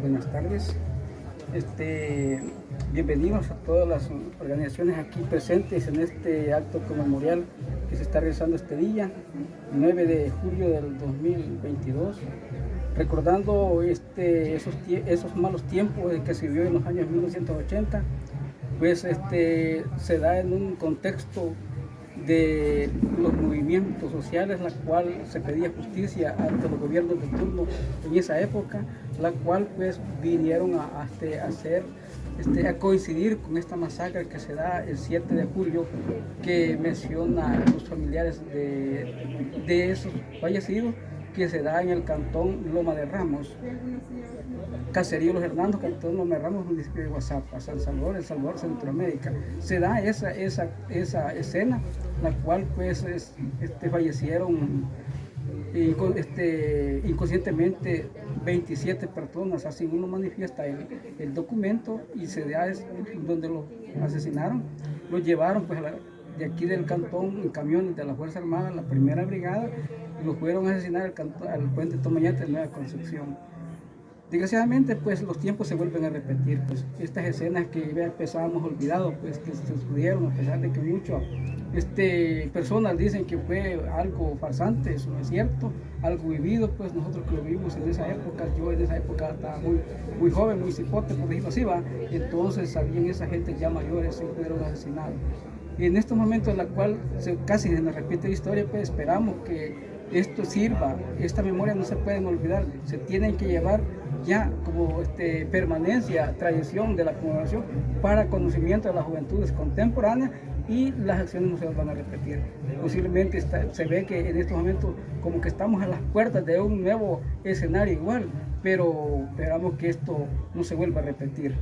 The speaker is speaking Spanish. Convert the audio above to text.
buenas tardes. Este, bienvenidos a todas las organizaciones aquí presentes en este acto conmemorial que se está realizando este día, 9 de julio del 2022, recordando este, esos, esos malos tiempos que se vivió en los años 1980, pues este, se da en un contexto de los movimientos sociales, la cual se pedía justicia ante los gobiernos de turno en esa época, la cual pues vinieron a, este, hacer, este, a coincidir con esta masacre que se da el 7 de julio, que menciona los familiares de, de esos fallecidos, que se da en el cantón Loma de Ramos, Caserío Los Hernandos, cantón Loma de Ramos, municipio de Guasapa, San Salvador, El Salvador, Centroamérica. Se da esa, esa, esa escena, la cual pues este, fallecieron este, inconscientemente 27 personas, así uno manifiesta el, documento y se da donde lo asesinaron, lo llevaron pues de aquí del cantón en camiones de la Fuerza Armada, la primera brigada, y lo fueron a asesinar al, al puente Tomañate de Nueva Concepción. Desgraciadamente, pues los tiempos se vuelven a repetir, pues estas escenas que ya empezábamos olvidado, pues que se estudiaron a pesar de que muchas este, personas dicen que fue algo farsante, eso no es cierto, algo vivido, pues nosotros que lo vivimos en esa época, yo en esa época estaba muy, muy joven, muy cipote, por decirlo así, va, entonces sabían esa gente ya mayores y fueron asesinados. En estos momentos en la cual se, casi se nos repite la historia, pues esperamos que esto sirva, esta memoria no se pueden olvidar, se tienen que llevar ya como este, permanencia, tradición de la conmemoración para conocimiento de las juventudes contemporáneas y las acciones no se van a repetir. Posiblemente se ve que en estos momentos como que estamos a las puertas de un nuevo escenario igual, pero esperamos que esto no se vuelva a repetir.